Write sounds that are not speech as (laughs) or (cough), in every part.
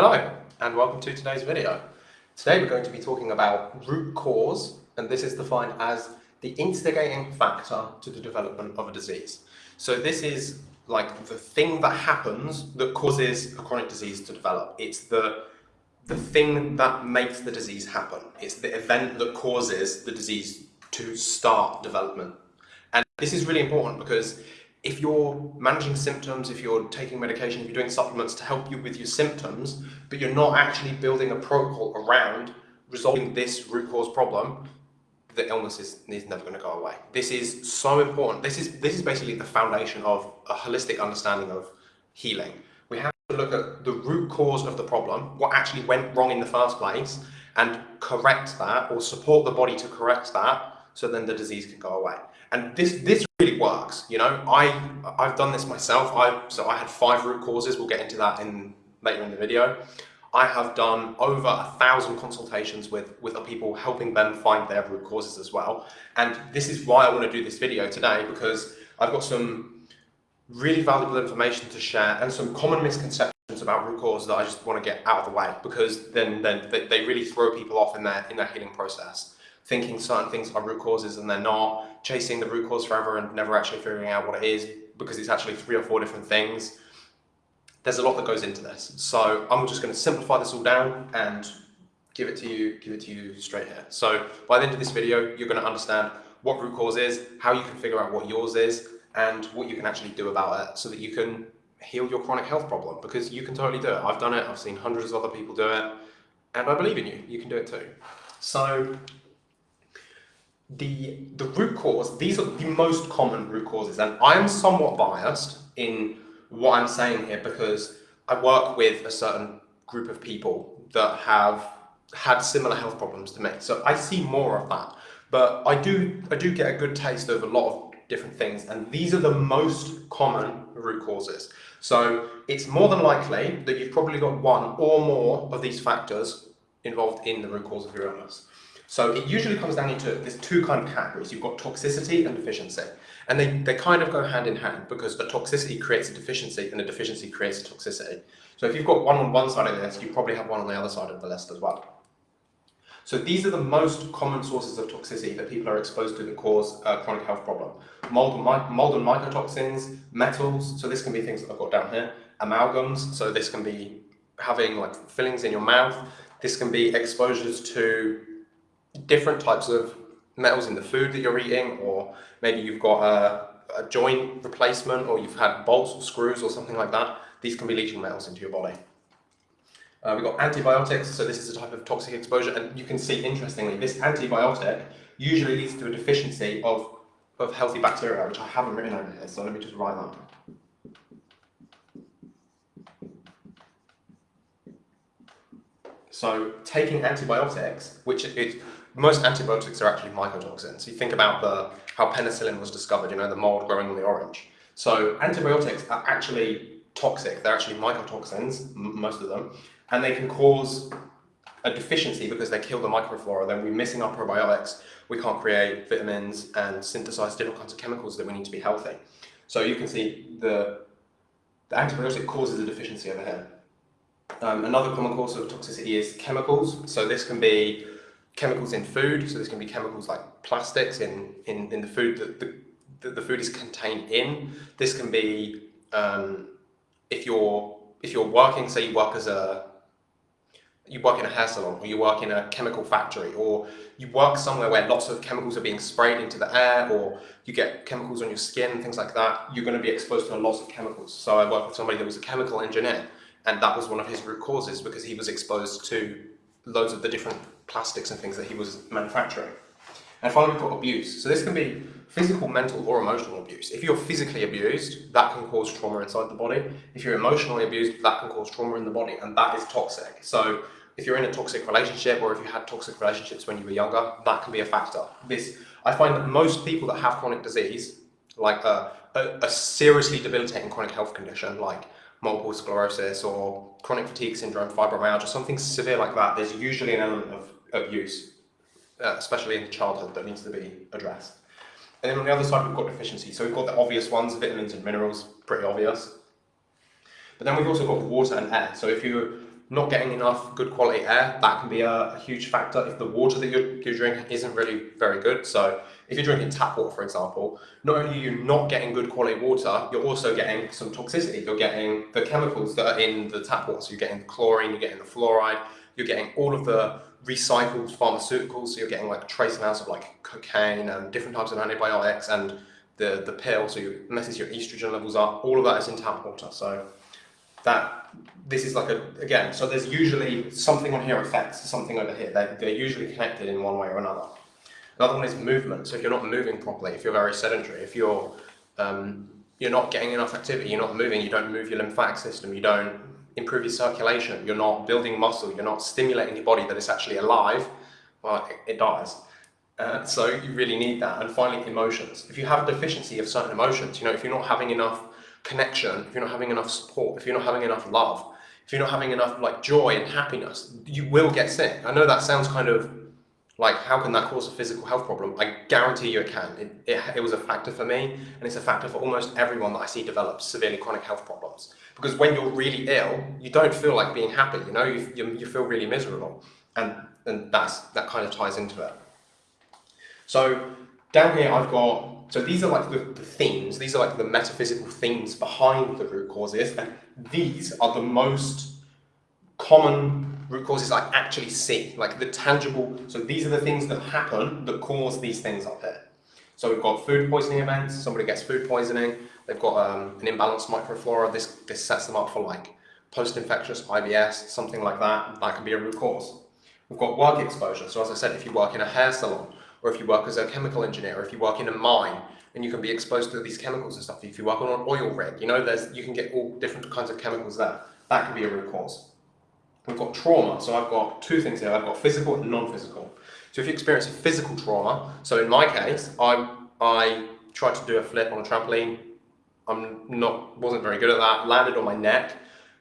Hello and welcome to today's video. Today we're going to be talking about root cause and this is defined as the instigating factor to the development of a disease. So this is like the thing that happens that causes a chronic disease to develop. It's the the thing that makes the disease happen. It's the event that causes the disease to start development. And this is really important because if you're managing symptoms, if you're taking medication, if you're doing supplements to help you with your symptoms, but you're not actually building a protocol around resolving this root cause problem, the illness is, is never going to go away. This is so important. This is, this is basically the foundation of a holistic understanding of healing. We have to look at the root cause of the problem, what actually went wrong in the first place, and correct that or support the body to correct that so then the disease can go away. And this this really works. You know, I I've done this myself. I so I had five root causes. We'll get into that in later in the video. I have done over a thousand consultations with, with people, helping them find their root causes as well. And this is why I want to do this video today, because I've got some really valuable information to share and some common misconceptions about root cause that I just want to get out of the way, because then, then they, they really throw people off in their, in their healing process thinking certain things are root causes and they're not, chasing the root cause forever and never actually figuring out what it is because it's actually three or four different things. There's a lot that goes into this. So I'm just going to simplify this all down and give it to you, give it to you straight here. So by the end of this video, you're going to understand what root cause is, how you can figure out what yours is, and what you can actually do about it so that you can heal your chronic health problem because you can totally do it. I've done it, I've seen hundreds of other people do it, and I believe in you. You can do it too. So the, the root cause, these are the most common root causes, and I'm somewhat biased in what I'm saying here because I work with a certain group of people that have had similar health problems to me. So I see more of that. But I do, I do get a good taste of a lot of different things, and these are the most common root causes. So it's more than likely that you've probably got one or more of these factors involved in the root cause of your illness. So it usually comes down into, there's two kind of categories. You've got toxicity and deficiency. And they, they kind of go hand in hand because a toxicity creates a deficiency and a deficiency creates a toxicity. So if you've got one on one side of the list, you probably have one on the other side of the list as well. So these are the most common sources of toxicity that people are exposed to that cause a chronic health problem. Mold and, mold and mycotoxins, metals, so this can be things that I've got down here, amalgams, so this can be having like fillings in your mouth, this can be exposures to different types of metals in the food that you're eating, or maybe you've got a, a joint replacement, or you've had bolts or screws or something like that, these can be leaching metals into your body. Uh, we've got antibiotics, so this is a type of toxic exposure, and you can see, interestingly, this antibiotic usually leads to a deficiency of, of healthy bacteria, which I haven't written over here, so let me just write that. So taking antibiotics, which is most antibiotics are actually mycotoxins. You think about the how penicillin was discovered, you know, the mold growing on the orange. So antibiotics are actually toxic. They're actually mycotoxins, most of them, and they can cause a deficiency because they kill the microflora. Then we're missing our probiotics. We can't create vitamins and synthesize different kinds of chemicals that we need to be healthy. So you can see the, the antibiotic causes a deficiency over here. Um, another common cause of toxicity is chemicals. So this can be chemicals in food, so there's going to be chemicals like plastics in, in, in the food that the, the food is contained in. This can be um, if you're if you're working, say you work as a you work in a hair salon or you work in a chemical factory or you work somewhere where lots of chemicals are being sprayed into the air or you get chemicals on your skin things like that, you're going to be exposed to a lot of chemicals. So I worked with somebody that was a chemical engineer and that was one of his root causes because he was exposed to loads of the different plastics and things that he was manufacturing. And finally, we've got abuse. So this can be physical, mental, or emotional abuse. If you're physically abused, that can cause trauma inside the body. If you're emotionally abused, that can cause trauma in the body, and that is toxic. So if you're in a toxic relationship, or if you had toxic relationships when you were younger, that can be a factor. This, I find that most people that have chronic disease, like a, a, a seriously debilitating chronic health condition, like multiple sclerosis or chronic fatigue syndrome, fibromyalgia, something severe like that, there's usually an element of abuse, uh, especially in childhood, that needs to be addressed. And then on the other side, we've got deficiency. So we've got the obvious ones, vitamins and minerals, pretty obvious. But then we've also got water and air. So if you're not getting enough good quality air, that can be a, a, huge factor. If the water that you're, you're drinking isn't really very good, so if you're drinking tap water, for example, not only are you not getting good quality water, you're also getting some toxicity. You're getting the chemicals that are in the tap water. So you're getting the chlorine, you're getting the fluoride, you're getting all of the recycled pharmaceuticals. So you're getting like trace amounts of like cocaine and different types of antibiotics and the, the pill. So it messes your estrogen levels up. All of that is in tap water. So that this is like a, again, so there's usually something on here affects something over here. They're, they're usually connected in one way or another. Another one is movement. So if you're not moving properly, if you're very sedentary, if you're um, you're not getting enough activity, you're not moving, you don't move your lymphatic system, you don't improve your circulation, you're not building muscle, you're not stimulating your body that it's actually alive, well, it, it dies. Uh, so you really need that. And finally, emotions. If you have a deficiency of certain emotions, you know, if you're not having enough connection, if you're not having enough support, if you're not having enough love, if you're not having enough like joy and happiness, you will get sick. I know that sounds kind of like, how can that cause a physical health problem? I guarantee you it can. It, it, it, was a factor for me, and it's a factor for almost everyone that I see develop severely chronic health problems. Because when you're really ill, you don't feel like being happy, you know, you, you, you feel really miserable. And, and that's, that kind of ties into it. So down here I've got, so these are like the, the themes, these are like the metaphysical themes behind the root causes, and these are the most common root causes I actually see, like the tangible, so these are the things that happen that cause these things up here. So we've got food poisoning events, somebody gets food poisoning, they've got um, an imbalanced microflora, this, this sets them up for like post-infectious IBS, something like that, that can be a root cause. We've got work exposure, so as I said, if you work in a hair salon, or if you work as a chemical engineer, or if you work in a mine, and you can be exposed to these chemicals and stuff, if you work on an oil rig, you know, there's you can get all different kinds of chemicals there. That can be a root cause. We've got trauma, so I've got two things here. I've got physical and non-physical. So if you experience a physical trauma, so in my case, I, I tried to do a flip on a trampoline. I'm not, wasn't very good at that, landed on my neck,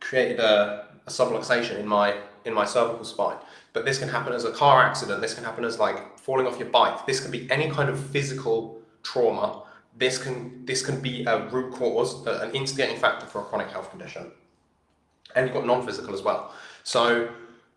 created a, a subluxation in my, in my cervical spine. But this can happen as a car accident, this can happen as like falling off your bike, this can be any kind of physical trauma. This can, this can be a root cause, an instigating factor for a chronic health condition. And you've got non-physical as well. So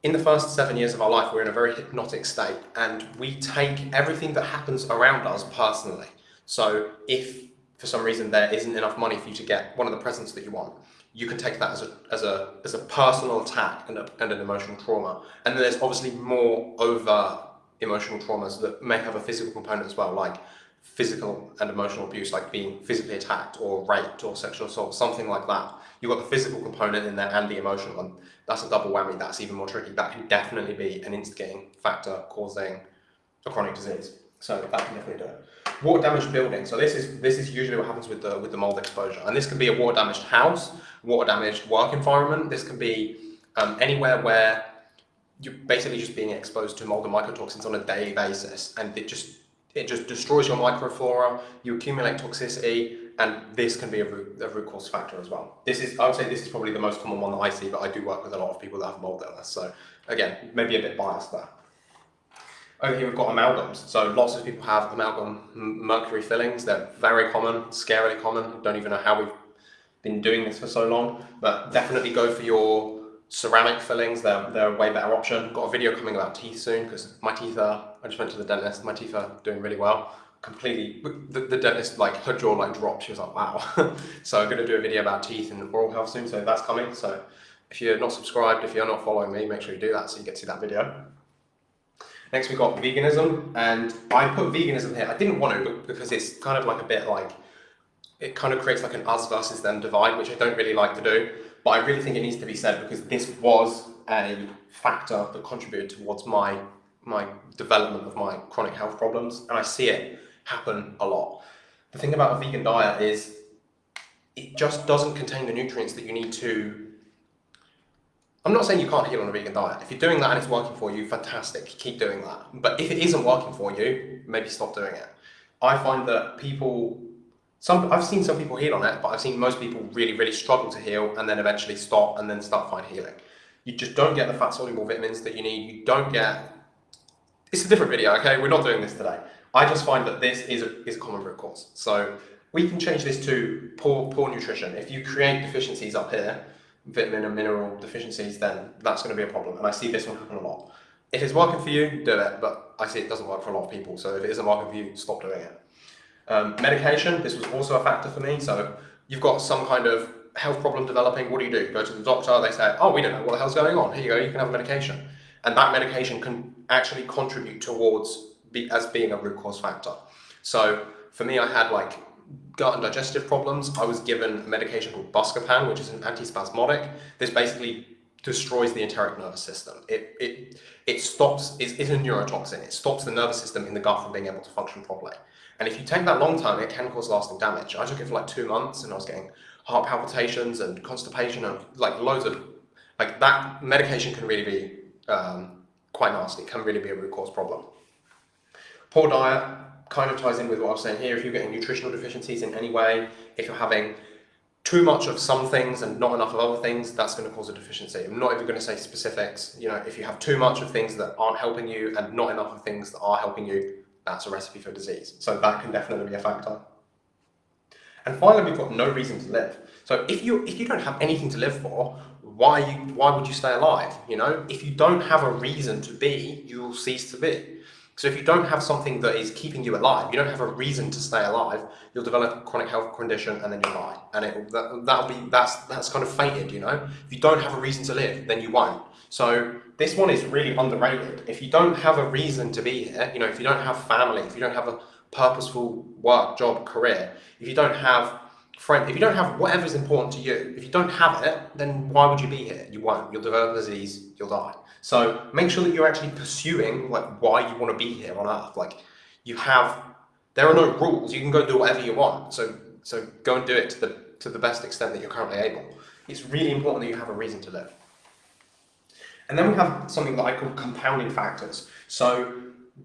in the first seven years of our life, we're in a very hypnotic state and we take everything that happens around us personally. So if for some reason there isn't enough money for you to get one of the presents that you want, you can take that as a, as a, as a personal attack and, a, and an emotional trauma. And then there's obviously more over emotional traumas that may have a physical component as well, like physical and emotional abuse, like being physically attacked or raped or sexual assault, something like that. You've got the physical component in there and the emotional one. That's a double whammy. That's even more tricky. That can definitely be an instigating factor causing a chronic disease. So that can definitely do it. Water damaged building. So this is this is usually what happens with the with the mold exposure. And this can be a water damaged house, water damaged work environment. This can be um, anywhere where you're basically just being exposed to mold and mycotoxins on a daily basis, and it just it just destroys your microflora. You accumulate toxicity, and this can be a root, a root cause factor as well. This is, I would say this is probably the most common one that I see, but I do work with a lot of people that have mold illness. So again, maybe a bit biased there. Over here we've got amalgams. So lots of people have amalgam mercury fillings. They're very common, scarily common. Don't even know how we've been doing this for so long, but definitely go for your ceramic fillings. They're, they're a way better option. Got a video coming about teeth soon because my teeth are, I just went to the dentist, my teeth are doing really well completely, the, the dentist, like, her jaw like dropped. She was like, wow. (laughs) so I'm going to do a video about teeth and oral health soon. So that's coming. So if you're not subscribed, if you're not following me, make sure you do that so you get to see that video. Next we've got veganism and I put veganism here. I didn't want to because it's kind of like a bit like, it kind of creates like an us versus them divide, which I don't really like to do. But I really think it needs to be said because this was a factor that contributed towards my my development of my chronic health problems and I see it happen a lot. The thing about a vegan diet is it just doesn't contain the nutrients that you need to I'm not saying you can't heal on a vegan diet. If you're doing that and it's working for you, fantastic, keep doing that. But if it isn't working for you, maybe stop doing it. I find that people, some I've seen some people heal on it, but I've seen most people really, really struggle to heal and then eventually stop and then start find healing. You just don't get the fat soluble vitamins that you need. You don't get, it's a different video, okay? We're not doing this today. I just find that this is a, is a common root cause. So we can change this to poor, poor nutrition. If you create deficiencies up here, vitamin and mineral deficiencies, then that's going to be a problem. And I see this one happen a lot. If it's working for you, do it, but I see it doesn't work for a lot of people. So if it isn't working for you, stop doing it. Um, medication, this was also a factor for me. So you've got some kind of health problem developing, what do you do? Go to the doctor, they say, oh, we don't know what the hell's going on. Here you go, you can have a medication. And that medication can actually contribute towards be, as being a root cause factor. So for me, I had like gut and digestive problems. I was given a medication called Buscopan, which is an antispasmodic. This basically destroys the enteric nervous system. It, it, it stops, it's, it's a neurotoxin. It stops the nervous system in the gut from being able to function properly. And if you take that long term, it can cause lasting damage. I took it for like two months and I was getting heart palpitations and constipation and like loads of, like that medication can really be um, quite nasty. It can really be a root cause problem. Poor diet kind of ties in with what I was saying here. If you're getting nutritional deficiencies in any way, if you're having too much of some things and not enough of other things, that's going to cause a deficiency. I'm not even going to say specifics. You know, if you have too much of things that aren't helping you and not enough of things that are helping you, that's a recipe for disease. So that can definitely be a factor. And finally, we've got no reason to live. So if you if you don't have anything to live for, why you why would you stay alive? You know, if you don't have a reason to be, you will cease to be. So if you don't have something that is keeping you alive, you don't have a reason to stay alive, you'll develop a chronic health condition and then you'll die. And it, that, that'll be, that's, that's kind of fated, you know? If you don't have a reason to live, then you won't. So this one is really underrated. If you don't have a reason to be here, you know, if you don't have family, if you don't have a purposeful work, job, career, if you don't have friend, if you don't have whatever's important to you, if you don't have it, then why would you be here? You won't. You'll develop disease, you'll die. So make sure that you're actually pursuing like why you want to be here on earth. Like you have, there are no rules. You can go do whatever you want. So, so go and do it to the, to the best extent that you're currently able. It's really important that you have a reason to live. And then we have something that I call compounding factors. So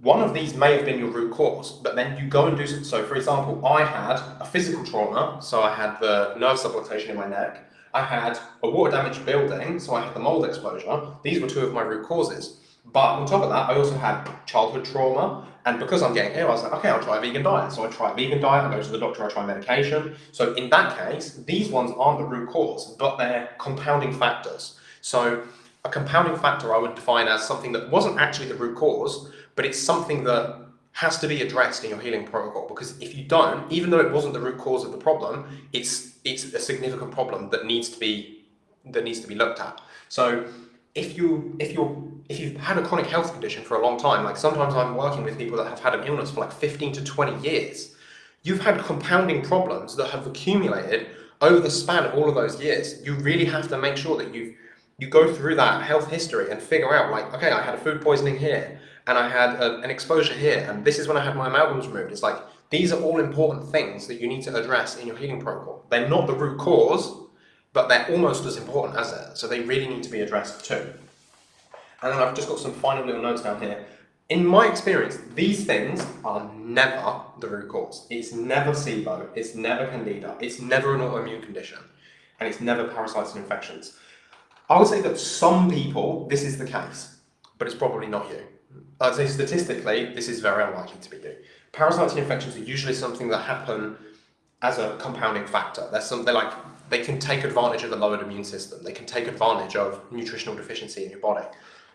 one of these may have been your root cause, but then you go and do so. So for example, I had a physical trauma, so I had the nerve subluxation in my neck. I had a water damaged building, so I had the mold exposure. These were two of my root causes. But on top of that, I also had childhood trauma, and because I'm getting ill, I was like, okay, I'll try a vegan diet. So I try a vegan diet, I go to the doctor, I try medication. So in that case, these ones aren't the root cause, but they're compounding factors. So a compounding factor I would define as something that wasn't actually the root cause, but it's something that has to be addressed in your healing protocol because if you don't, even though it wasn't the root cause of the problem, it's it's a significant problem that needs to be that needs to be looked at. So if you if you if you've had a chronic health condition for a long time, like sometimes I'm working with people that have had an illness for like 15 to 20 years, you've had compounding problems that have accumulated over the span of all of those years. You really have to make sure that you you go through that health history and figure out like, okay, I had a food poisoning here and I had a, an exposure here, and this is when I had my amalgams removed. It's like, these are all important things that you need to address in your healing protocol. They're not the root cause, but they're almost as important as that. So they really need to be addressed too. And then I've just got some final little notes down here. In my experience, these things are never the root cause. It's never SIBO, it's never Candida, it's never an autoimmune condition, and it's never parasites and infections. I would say that some people, this is the case, but it's probably not you. I'd say statistically, this is very unlikely to be you. Parasites and infections are usually something that happen as a compounding factor. They're something like they can take advantage of the lowered immune system. They can take advantage of nutritional deficiency in your body.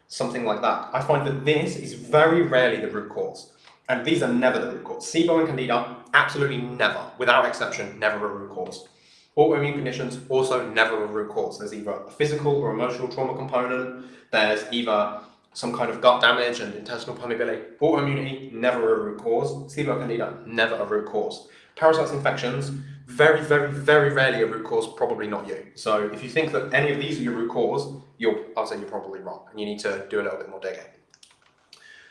Something like that. I find that this is very rarely the root cause. And these are never the root cause. SIBO and Candida, absolutely never, without exception, never a root cause. Autoimmune conditions, also never a root cause. There's either a physical or emotional trauma component. There's either some kind of gut damage and intestinal permeability. Autoimmunity, never a root cause. SIBO candida, never a root cause. Parasites infections, very, very, very rarely a root cause, probably not you. So if you think that any of these are your root cause, you're, I'll say you're probably wrong and you need to do a little bit more digging.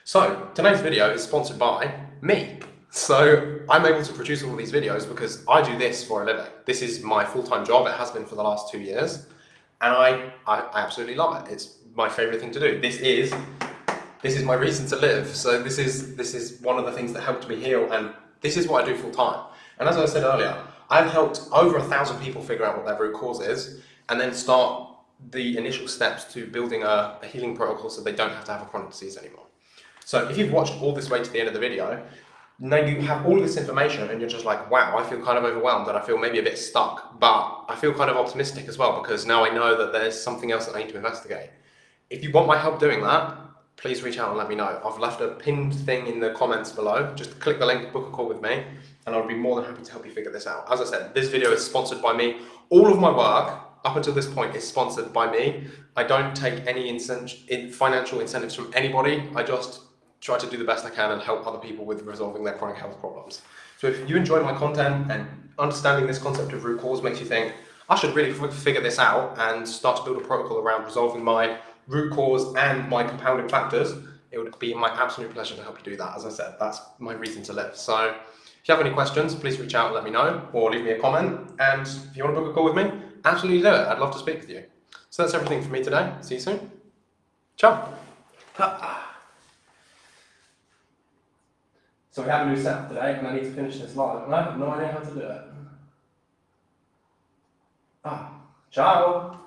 So today's video is sponsored by me. So I'm able to produce all these videos because I do this for a living. This is my full-time job. It has been for the last two years. And I, I, I absolutely love it. It's my favorite thing to do. This is this is my reason to live. So this is this is one of the things that helped me heal, and this is what I do full time. And as I said earlier, I've helped over a thousand people figure out what their root cause is, and then start the initial steps to building a, a healing protocol so they don't have to have a chronic disease anymore. So if you've watched all this way to the end of the video, now you have all this information and you're just like, wow, I feel kind of overwhelmed and I feel maybe a bit stuck, but I feel kind of optimistic as well because now I know that there's something else that I need to investigate. If you want my help doing that, please reach out and let me know. I've left a pinned thing in the comments below. Just click the link, book a call with me, and I'll be more than happy to help you figure this out. As I said, this video is sponsored by me. All of my work up until this point is sponsored by me. I don't take any financial incentives from anybody. I just try to do the best I can and help other people with resolving their chronic health problems. So if you enjoy my content and understanding this concept of root cause makes you think, I should really figure this out and start to build a protocol around resolving my root cause and my compounding factors, it would be my absolute pleasure to help you do that. As I said, that's my reason to live. So if you have any questions, please reach out and let me know or leave me a comment. And if you want to book a call with me, absolutely do it. I'd love to speak with you. So that's everything for me today. See you soon. Ciao. So we have a new setup today and I need to finish this live and I have no idea how to do it. Ah, ciao.